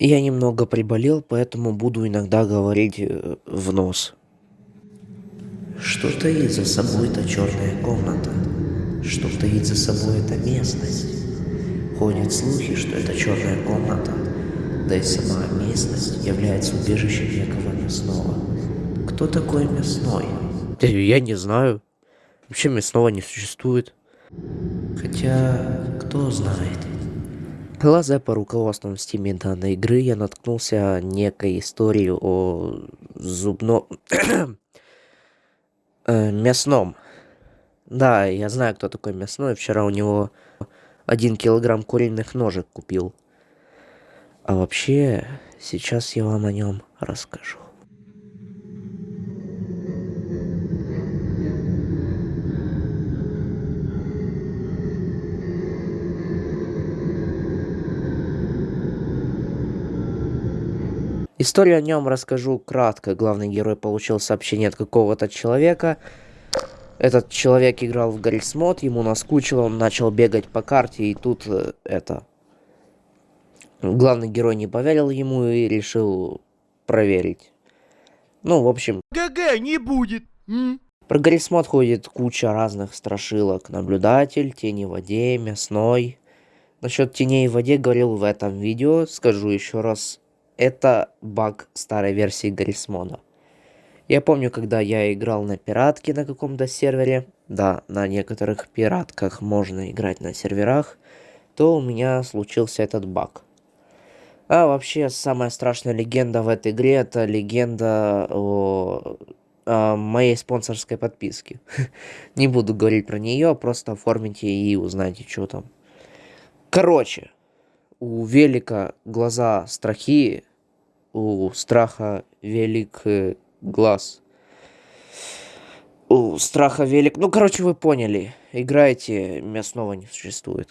Я немного приболел, поэтому буду иногда говорить э, в нос. Что таит за собой эта черная комната? Что таит за собой эта местность? Ходят слухи, что это черная комната, да и сама местность является убежищем некого мясного. Кто такой мясной? Да Я не знаю. Вообще мясного не существует. Хотя, кто знает. Глаза по руководствам стиме данной игры я наткнулся некой истории о зубном... э, мясном. Да, я знаю, кто такой мясной. Вчера у него один килограмм куриных ножек купил. А вообще, сейчас я вам о нем расскажу. Историю о нем расскажу кратко. Главный герой получил сообщение от какого-то человека. Этот человек играл в Гаррисмод, ему наскучило, он начал бегать по карте, и тут э, это... Главный герой не поверил ему и решил проверить. Ну, в общем... ГГ не будет. М? Про Гаррисмод ходит куча разных страшилок. Наблюдатель, тени в воде, мясной. Насчет теней в воде говорил в этом видео. Скажу еще раз. Это баг старой версии Гаррисмода. Я помню, когда я играл на пиратке на каком-то сервере. Да, на некоторых пиратках можно играть на серверах. То у меня случился этот баг. А вообще, самая страшная легенда в этой игре, это легенда о, о моей спонсорской подписке. Не буду говорить про нее, просто оформите и узнайте, что там. Короче, у Велика глаза страхи, у страха велик э, глаз. У страха велик... Ну, короче, вы поняли. Играйте, мясного не существует.